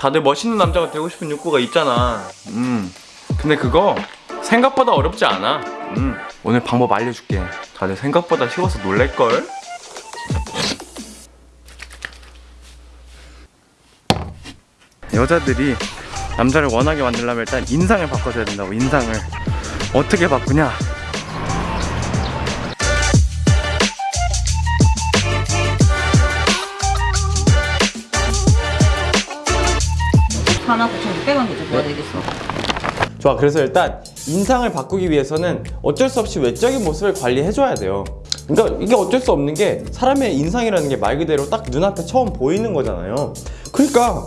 다들 멋있는 남자가 되고 싶은 욕구가 있잖아. 음. 근데 그거 생각보다 어렵지 않아. 음. 오늘 방법 알려줄게. 다들 생각보다 쉬워서 놀랄걸? 여자들이 남자를 원하게 만들려면 일단 인상을 바꿔줘야 된다고 인상을. 어떻게 바꾸냐 하나 9,600원 되죠. 뭐 되겠어? 좋아 그래서 일단 인상을 바꾸기 위해서는 어쩔 수 없이 외적인 모습을 관리해줘야 돼요 그러니까 이게 어쩔 수 없는 게 사람의 인상이라는 게 말 그대로 딱 눈앞에 처음 보이는 거잖아요 그러니까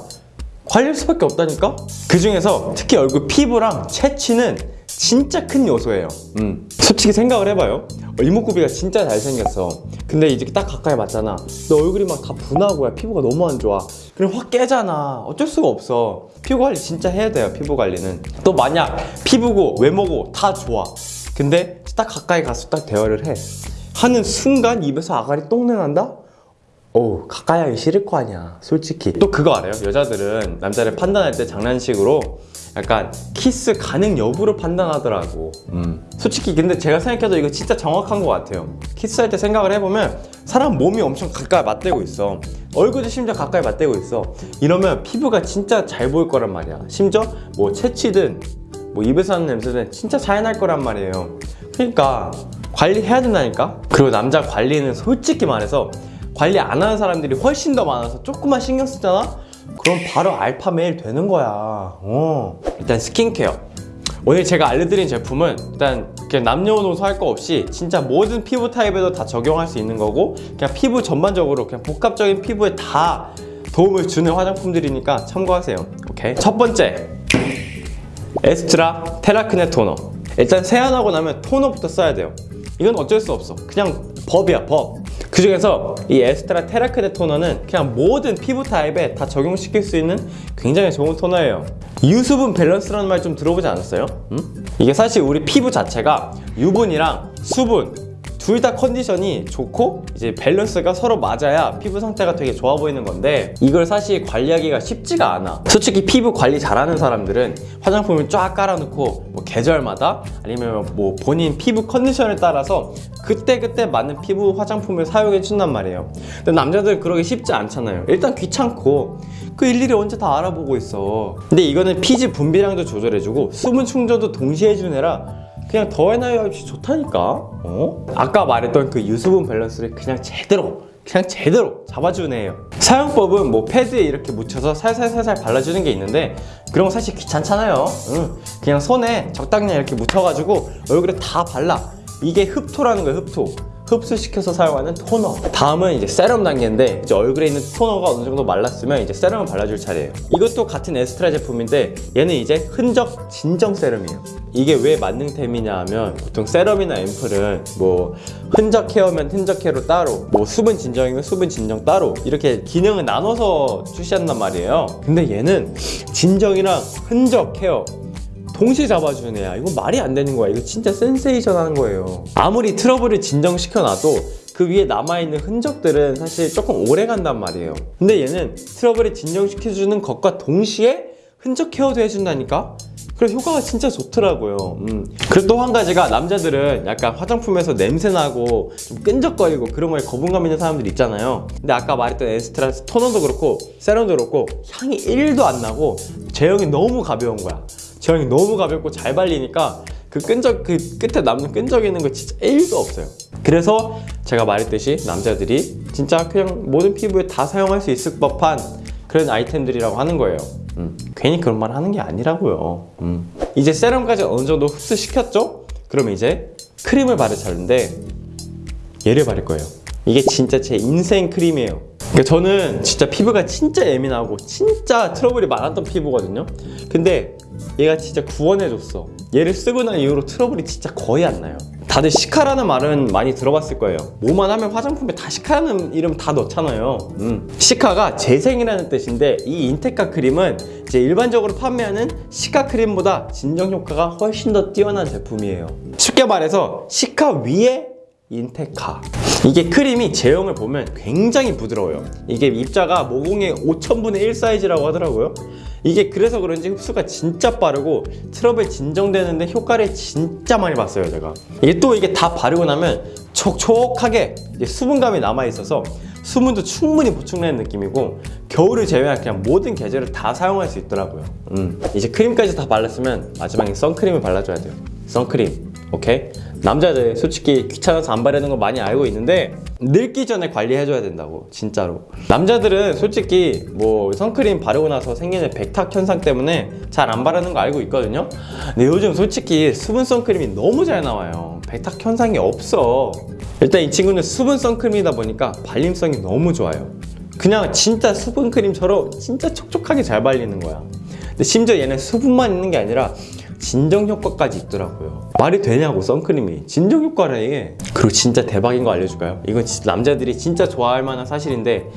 관리할 수밖에 없다니까? 그 중에서 특히 얼굴 피부랑 체취는 진짜 큰 요소예요. 음. 솔직히 생각을 해봐요. 이목구비가 진짜 잘생겼어. 근데 이제 딱 가까이 맞잖아. 너 얼굴이 막 다 분하고 야 피부가 너무 안 좋아. 그럼 확 깨잖아. 어쩔 수가 없어. 피부 관리 진짜 해야 돼요 피부 관리는. 또 만약 피부고 외모고 다 좋아. 근데 딱 가까이 가서 딱 대화를 해. 하는 순간 입에서 아가리 똥내 난다? 어우 가까이 하기 싫을 거 아니야 솔직히. 또 그거 알아요? 여자들은 남자를 판단할 때 장난식으로 약간 키스 가능 여부를 판단하더라고. 음. 솔직히 근데 제가 생각해도 이거 진짜 정확한 것 같아요. 키스할 때 생각을 해보면 사람 몸이 엄청 가까이 맞대고 있어. 얼굴도 심지어 가까이 맞대고 있어. 이러면 피부가 진짜 잘 보일 거란 말이야. 심지어 뭐 채취든 뭐 입에서 하는 냄새든 진짜 잘날 거란 말이에요. 그러니까 관리해야 된다니까? 그리고 남자 관리는 솔직히 말해서 관리 안 하는 사람들이 훨씬 더 많아서 조금만 신경 쓰잖아? 그럼 바로 알파 메일 되는 거야. 어. 일단 스킨케어. 오늘 제가 알려드린 제품은 일단 그냥 남녀노소 할 거 없이 진짜 모든 피부 타입에도 다 적용할 수 있는 거고 그냥 피부 전반적으로 그냥 복합적인 피부에 다 도움을 주는 화장품들이니까 참고하세요. 오케이. 첫 번째. 에스트라 테라크네 토너. 일단 세안하고 나면 토너부터 써야 돼요. 이건 어쩔 수 없어. 그냥 법이야 법 그 중에서 이 에스트라 테라크네 토너는 그냥 모든 피부 타입에 다 적용시킬 수 있는 굉장히 좋은 토너예요 유수분 밸런스라는 말 좀 들어보지 않았어요? 음? 이게 사실 우리 피부 자체가 유분이랑 수분 둘 다 컨디션이 좋고 이제 밸런스가 서로 맞아야 피부 상태가 되게 좋아 보이는 건데 이걸 사실 관리하기가 쉽지가 않아. 솔직히 피부 관리 잘하는 사람들은 화장품을 쫙 깔아놓고 뭐 계절마다 아니면 뭐 본인 피부 컨디션에 따라서 그때그때 맞는 피부 화장품을 사용해 준단 말이에요. 근데 남자들 그러기 쉽지 않잖아요. 일단 귀찮고 그 일일이 언제 다 알아보고 있어. 근데 이거는 피지 분비량도 조절해주고 수분 충전도 동시에 해주는 애라 그냥 더해나야 없이 좋다니까. 어? 아까 말했던 그 유수분 밸런스를 그냥 제대로 그냥 제대로 잡아주는 애예요. 사용법은 뭐 패드에 이렇게 묻혀서 살살살살 발라주는 게 있는데 그런 거 사실 귀찮잖아요. 응. 그냥 손에 적당량 이렇게 묻혀가지고 얼굴에 다 발라. 이게 흡토라는 거예요 흡토 흡수시켜서 사용하는 토너. 다음은 이제 세럼 단계인데 이제 얼굴에 있는 토너가 어느 정도 말랐으면 이제 세럼을 발라줄 차례예요. 이것도 같은 에스트라 제품인데 얘는 이제 흔적 진정 세럼이에요. 이게 왜 만능템이냐 하면 보통 세럼이나 앰플은 뭐 흔적 care면 흔적 care로 따로 뭐 수분 진정이면 수분 진정 따로 이렇게 기능을 나눠서 출시한단 말이에요. 근데 얘는 진정이랑 흔적 care 동시에 잡아주는 애야. 이건 말이 안 되는 거야. 이거 진짜 센세이션 하는 거예요. 아무리 트러블을 진정시켜놔도 그 위에 남아있는 흔적들은 사실 조금 오래 간단 말이에요. 근데 얘는 트러블을 진정시켜주는 것과 동시에 흔적 케어도 해준다니까? 그래서 효과가 진짜 좋더라고요. 음. 그리고 또 한 가지가 남자들은 약간 화장품에서 냄새나고 좀 끈적거리고 그런 거에 거부감 있는 사람들 있잖아요. 근데 아까 말했던 에스트라 토너도 그렇고 세럼도 그렇고 향이 1도 안 나고 제형이 너무 가벼운 거야 제형이 너무 가볍고 잘 발리니까 그 끈적 그 끝에 남는 끈적 있는 거 진짜 1도 없어요. 그래서 제가 말했듯이 남자들이 진짜 그냥 모든 피부에 다 사용할 수 있을 법한 그런 아이템들이라고 하는 거예요. 음, 괜히 그런 말 하는 게 아니라고요. 음. 이제 세럼까지 어느 정도 흡수시켰죠? 그러면 이제 크림을 바를 차례인데 얘를 바를 거예요. 이게 진짜 제 인생 크림이에요 그러니까 저는 진짜 피부가 진짜 예민하고 진짜 트러블이 많았던 피부거든요. 근데 얘가 진짜 구원해줬어. 얘를 쓰고 난 이후로 트러블이 진짜 거의 안 나요. 다들 시카라는 말은 많이 들어봤을 거예요. 뭐만 하면 화장품에 다 시카라는 이름 다 넣잖아요. 음. 시카가 재생이라는 뜻인데 이 인테카 크림은 이제 일반적으로 판매하는 시카 크림보다 진정 효과가 훨씬 더 뛰어난 제품이에요. 쉽게 말해서 cica 위에 인테카 이게 크림이 제형을 보면 굉장히 부드러워요. 이게 입자가 모공의 5천분의 1 사이즈라고 하더라고요. 이게 그래서 그런지 흡수가 진짜 빠르고 트러블 진정되는데 효과를 진짜 많이 봤어요, 제가. 이게 또 이게 다 바르고 나면 촉촉하게 수분감이 남아 있어서 수분도 충분히 보충되는 느낌이고 겨울을 제외한 그냥 모든 계절을 다 사용할 수 있더라고요. 음. 이제 크림까지 다 발랐으면 마지막에 선크림을 발라줘야 돼요. 선크림. 오케이? 남자들 솔직히 귀찮아서 안 바르는 거 많이 알고 있는데 늙기 전에 관리해줘야 된다고 진짜로. 남자들은 솔직히 뭐 선크림 바르고 나서 생기는 백탁 현상 때문에 잘 안 바르는 거 알고 있거든요. 근데 요즘 솔직히 수분 선크림이 너무 잘 나와요. 백탁 현상이 없어. 일단 이 친구는 수분 선크림이다 보니까 발림성이 너무 좋아요. 그냥 진짜 수분 크림처럼 진짜 촉촉하게 잘 발리는 거야. 근데 심지어 얘는 수분만 있는 게 아니라 진정 효과까지 있더라고요. 말이 되냐고 선크림이 진정 효과래 이게. 그리고 진짜 대박인 거 알려줄까요? 이건 남자들이 진짜 좋아할 만한 사실인데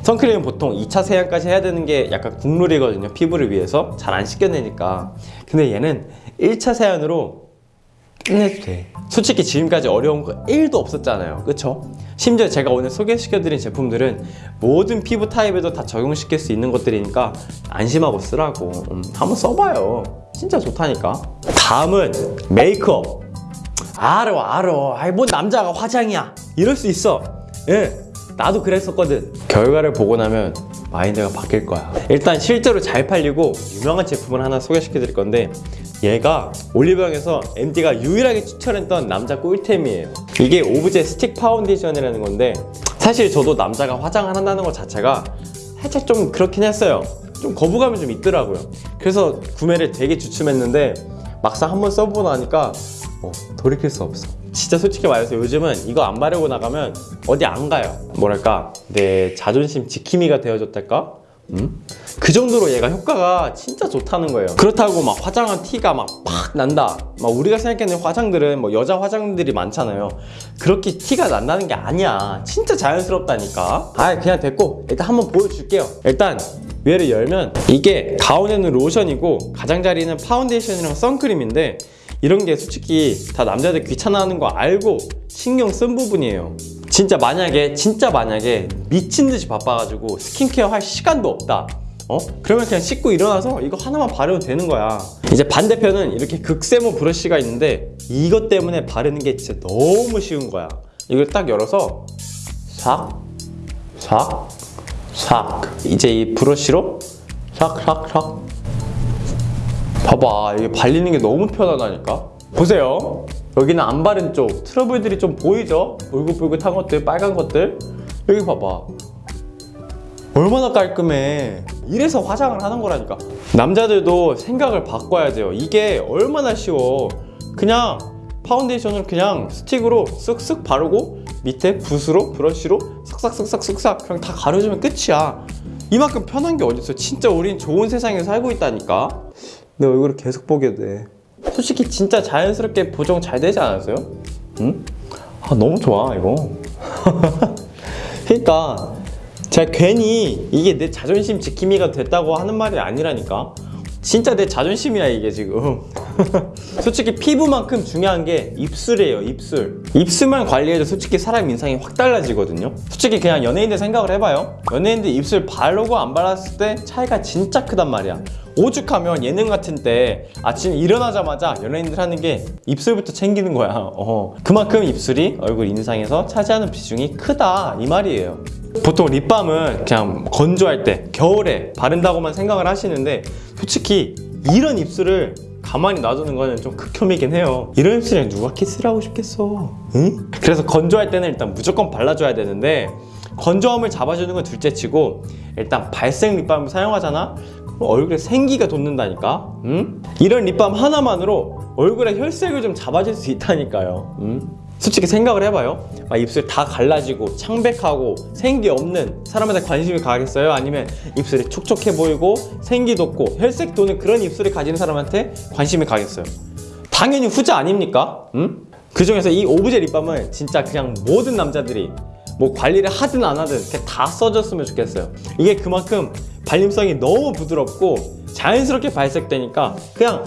선크림은 보통 2차 세안까지 해야 되는 게 약간 국룰이거든요. 피부를 위해서 잘 안 씻겨내니까. 근데 얘는 1차 세안으로 끝내도 돼. 솔직히 지금까지 어려운 거 1도 없었잖아요. 그쵸? 심지어 제가 오늘 소개시켜드린 제품들은 모든 피부 타입에도 다 적용시킬 수 있는 것들이니까 안심하고 쓰라고. 음, 한번 써봐요. 진짜 좋다니까. 다음은 메이크업. 알아, 알아. 아이, 뭔 남자가 화장이야. 이럴 수 있어. 예. 나도 그랬었거든. 결과를 보고 나면 마인드가 바뀔 거야. 일단 실제로 잘 팔리고 유명한 제품을 하나 소개시켜 드릴 건데 얘가 올리브영에서 MD가 유일하게 추천했던 남자 꿀템이에요. 이게 오브제 스틱 파운데이션이라는 건데 사실 저도 남자가 화장을 한다는 것 자체가 살짝 좀 그렇긴 했어요. 좀 거부감이 좀 있더라고요. 그래서 구매를 되게 주춤했는데 막상 한번 써보고 나니까 어, 돌이킬 수 없어. 진짜 솔직히 말해서 요즘은 이거 안 바르고 나가면 어디 안 가요. 뭐랄까 내 자존심 지킴이가 되어줬달까? 음? 그 정도로 얘가 효과가 진짜 좋다는 거예요. 그렇다고 막 화장한 티가 막 팍 난다. 막 우리가 생각하는 화장들은 뭐 여자 화장들이 많잖아요. 그렇게 티가 난다는 게 아니야. 진짜 자연스럽다니까. 아 그냥 됐고 일단 한번 보여줄게요. 일단 얘를 열면 이게 가운데는 로션이고 가장자리는 파운데이션이랑 선크림인데 이런 게 솔직히 다 남자들 귀찮아하는 거 알고 신경 쓴 부분이에요. 진짜 만약에 진짜 만약에 미친 듯이 바빠가지고 스킨케어 할 시간도 없다. 어? 그러면 그냥 씻고 일어나서 이거 하나만 바르면 되는 거야. 이제 반대편은 이렇게 극세모 브러쉬가 있는데 이것 때문에 바르는 게 진짜 너무 쉬운 거야. 이걸 딱 열어서 싹, 싹, 싹. 이제 이 브러쉬로 싹, 싹, 싹. 봐봐 이게 발리는 게 너무 편하다니까? 보세요. 여기는 안 바른 쪽. 트러블들이 좀 보이죠? 울긋불긋한 것들 빨간 것들? 여기 봐봐. 얼마나 깔끔해. 이래서 화장을 하는 거라니까. 남자들도 생각을 바꿔야 돼요. 이게 얼마나 쉬워. 그냥 파운데이션을 그냥 스틱으로 쓱쓱 바르고 밑에 붓으로 브러쉬로 싹싹싹싹싹 그냥 다 가려주면 끝이야. 이만큼 편한 게 어딨어. 진짜 우린 좋은 세상에 살고 있다니까 내 얼굴을 계속 보게 돼. 솔직히 진짜 자연스럽게 보정 잘 되지 않았어요? 응? 아 너무 좋아 이거. 그러니까 제가 괜히 이게 내 자존심 지킴이가 됐다고 하는 말이 아니라니까. 진짜 내 자존심이야 이게 지금. 솔직히 피부만큼 중요한 게 입술이에요 입술. 입술만 관리해도 솔직히 사람 인상이 확 달라지거든요. 솔직히 그냥 연예인들 생각을 해봐요. 연예인들 입술 바르고 안 발랐을 때 차이가 진짜 크단 말이야. 오죽하면 예능 같은 때 아침에 일어나자마자 연예인들 하는 게 입술부터 챙기는 거야. 어. 그만큼 입술이 얼굴 인상에서 차지하는 비중이 크다 이 말이에요. 보통 립밤은 그냥 건조할 때 겨울에 바른다고만 생각을 하시는데 솔직히 이런 입술을 가만히 놔두는 거는 좀 극혐이긴 해요. 이런 입술에 누가 키스를 하고 싶겠어? 응? 그래서 건조할 때는 일단 무조건 발라줘야 되는데 건조함을 잡아주는 건 둘째치고 일단 발색 립밤을 사용하잖아? 얼굴에 생기가 돋는다니까? 응? 이런 립밤 하나만으로 얼굴에 혈색을 좀 잡아줄 수 있다니까요. 응? 솔직히 생각을 해봐요. 막 입술 다 갈라지고 창백하고 생기 없는 사람한테 관심이 가겠어요? 아니면 입술이 촉촉해 보이고 생기 돋고 혈색 도는 그런 입술을 가진 사람한테 관심이 가겠어요? 당연히 후자 아닙니까? 응? 그 중에서 이 오브제 립밤은 진짜 그냥 모든 남자들이 뭐 관리를 하든 안 하든 다 써줬으면 좋겠어요. 이게 그만큼 발림성이 너무 부드럽고 자연스럽게 발색되니까 그냥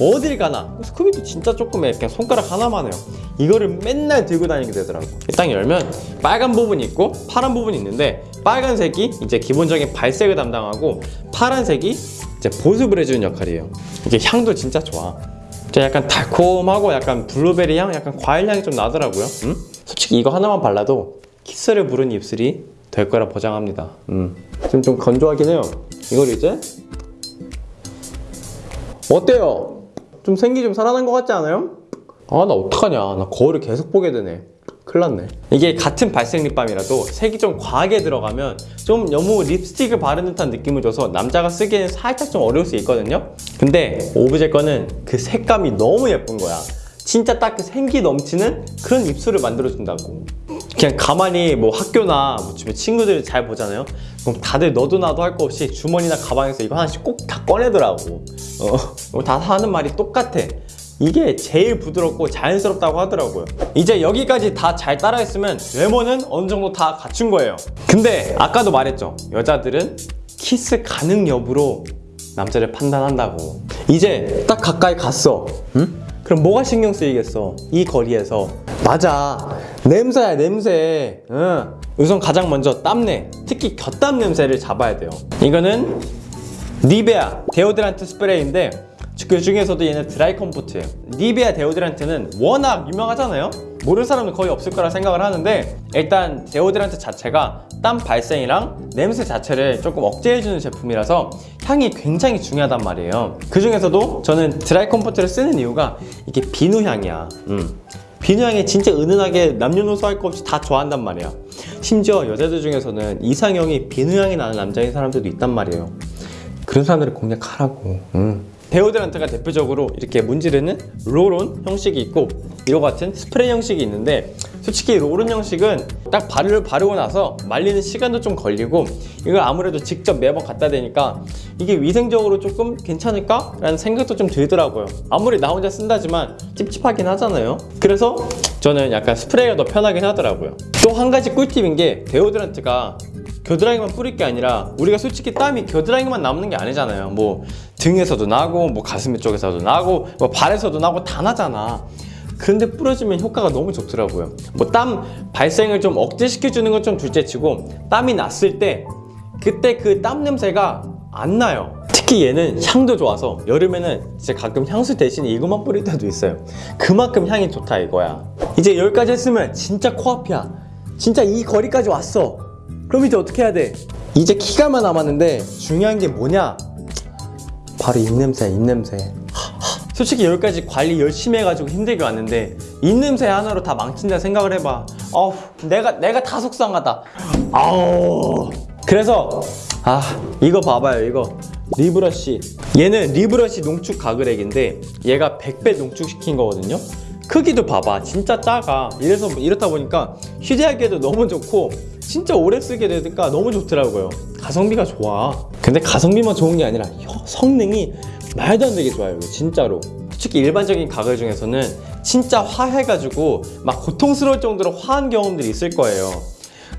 어딜 가나 스쿠비도 진짜 조그매 그냥 손가락 하나만 해요. 이거를 맨날 들고 다니게 되더라고 딱 열면 빨간 부분이 있고 파란 부분이 있는데 빨간색이 이제 기본적인 발색을 담당하고 파란색이 이제 보습을 해주는 역할이에요. 이게 향도 진짜 좋아. 진짜 약간 달콤하고 약간 블루베리 향, 약간 과일 향이 좀 나더라고요. 음? 솔직히 이거 하나만 발라도 키스를 부른 입술이 될 거라 보장합니다. 음. 지금 좀 건조하긴 해요. 이걸 이제 어때요? 좀 생기 좀 살아난 것 같지 않아요? 아 나 어떡하냐. 나 거울을 계속 보게 되네. 큰일 났네. 이게 같은 발색 립밤이라도 색이 좀 과하게 들어가면 좀 너무 립스틱을 바른 듯한 느낌을 줘서 남자가 쓰기에는 살짝 좀 어려울 수 있거든요. 근데 오브제 거는 그 색감이 너무 예쁜 거야. 진짜 딱 그 생기 넘치는 그런 입술을 만들어준다고 그냥 가만히 뭐 학교나 뭐 주변 친구들 잘 보잖아요. 그럼 다들 너도 나도 할 거 없이 주머니나 가방에서 이거 하나씩 꼭 다 꺼내더라고. 어, 다 하는 말이 똑같아. 이게 제일 부드럽고 자연스럽다고 하더라고요. 이제 여기까지 다 잘 따라했으면 외모는 어느 정도 다 갖춘 거예요. 근데 아까도 말했죠. 여자들은 키스 가능 여부로 남자를 판단한다고. 이제 딱 가까이 갔어. 응? 그럼 뭐가 신경 쓰이겠어? 이 거리에서. 맞아 냄새야 냄새. 응. 우선 가장 먼저 땀내. 특히 곁땀 냄새를 잡아야 돼요. 이거는 니베아 데오드란트 스프레이인데 그 중에서도 얘는 Dry Comfort예요. 니베아 데오드란트는 워낙 유명하잖아요. 모르는 사람은 거의 없을 거라 생각을 하는데 일단 데오드란트 자체가 땀 발생이랑 냄새 자체를 조금 억제해주는 제품이라서 향이 굉장히 중요하단 말이에요. 그 중에서도 저는 Dry Comfort를 쓰는 이유가 이게 비누 향이야. 음. 비누 향이 진짜 은은하게 남녀노소 할 거 없이 다 좋아한단 말이야 심지어 여자들 중에서는 이상형이 비누 향이 나는 남자인 사람들도 있단 말이에요 그런 사람들을 공략하라고. 음. 데오드란트가 대표적으로 이렇게 문지르는 롤온 형식이 있고 이와 같은 스프레이 형식이 있는데 솔직히 롤온 형식은 딱 바르, 바르고 나서 말리는 시간도 좀 걸리고 이걸 아무래도 직접 매번 갖다 대니까 이게 위생적으로 조금 괜찮을까? 라는 생각도 좀 들더라고요. 아무리 나 혼자 쓴다지만 찝찝하긴 하잖아요. 그래서 저는 약간 스프레이가 더 편하긴 하더라고요. 또 한 가지 꿀팁인 게 데오드란트가 겨드랑이만 뿌릴 게 아니라 우리가 솔직히 땀이 겨드랑이만 남는 게 아니잖아요. 뭐 등에서도 나고 뭐 가슴 쪽에서도 나고 뭐 발에서도 나고 다 나잖아. 그런데 뿌려주면 효과가 너무 좋더라고요. 뭐 땀 발생을 좀 억제시켜주는 건 좀 둘째치고 땀이 났을 때 그때 그 땀 냄새가 안 나요. 특히 얘는 향도 좋아서 여름에는 진짜 가끔 향수 대신 이것만 뿌릴 때도 있어요. 그만큼 향이 좋다 이거야. 이제 여기까지 했으면 진짜 코앞이야. 진짜 이 거리까지 왔어 그럼 이제 어떻게 해야 돼? 이제 키가만 남았는데 중요한 게 뭐냐? 바로 입냄새야 입냄새. 솔직히 여기까지 관리 열심히 해가지고 힘들게 왔는데 입냄새 하나로 다 망친다 생각을 해봐. 어우 내가 내가 다 속상하다. 아우. 그래서 아 이거 봐봐요 이거. 리브러쉬. 얘는 리브러쉬 농축 가글액인데 얘가 100배 농축시킨 거거든요. 크기도 봐봐. 진짜 작아. 이래서 이렇다 보니까 휴대하기에도 너무 좋고 진짜 오래 쓰게 되니까 너무 좋더라고요. 가성비가 좋아. 근데 가성비만 좋은 게 아니라 혀- 성능이 말도 안 되게 좋아요 진짜로. 솔직히 일반적인 가글 중에서는 진짜 화해가지고 막 고통스러울 정도로 화한 경험들이 있을 거예요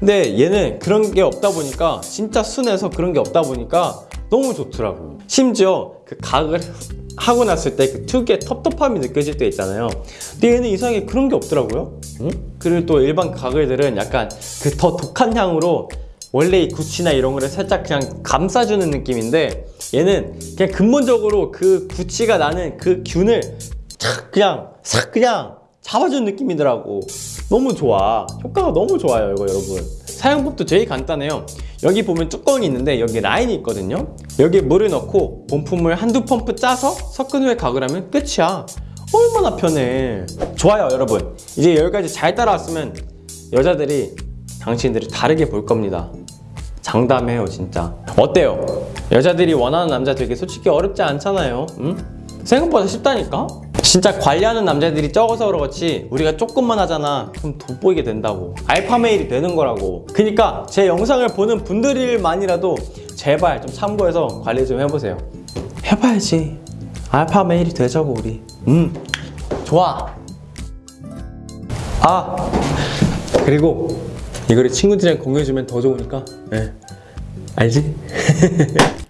근데 얘는 그런 게 없다 보니까 진짜 순해서 그런 게 없다 보니까 너무 좋더라고요 심지어 그 가글 하고 났을 때 그 특유의 텁텁함이 느껴질 때 있잖아요. 근데 얘는 이상하게 그런 게 없더라고요. 응? 그리고 또 일반 가글들은 약간 그 더 독한 향으로 원래 이 구치나 이런 거를 살짝 그냥 감싸주는 느낌인데 얘는 그냥 근본적으로 그 구치가 나는 그 균을 착 그냥 싹 그냥 잡아주는 느낌이더라고 너무 좋아. 효과가 너무 좋아요 이거 여러분. 사용법도 되게 간단해요. 여기 보면 뚜껑이 있는데 여기 라인이 있거든요. 여기에 물을 넣고 본품을 한두 펌프 짜서 섞은 후에 가글하면 끝이야. 얼마나 편해. 좋아요 여러분. 이제 여기까지 잘 따라왔으면 여자들이 당신들을 다르게 볼 겁니다. 장담해요 진짜. 어때요? 여자들이 원하는 남자 되게 솔직히 어렵지 않잖아요. 응? 생각보다 쉽다니까? 진짜 관리하는 남자들이 적어서 그렇지 우리가 조금만 하잖아. 그럼 돋보이게 된다고. 알파 메일이 되는 거라고. 그니까 제 영상을 보는 분들만이라도 제발 좀 참고해서 관리 좀 해보세요. 해봐야지. 알파 메일이 되자고 우리. 음 좋아. 아 그리고 이거를 친구들이랑 공유해주면 더 좋으니까. 예 알지?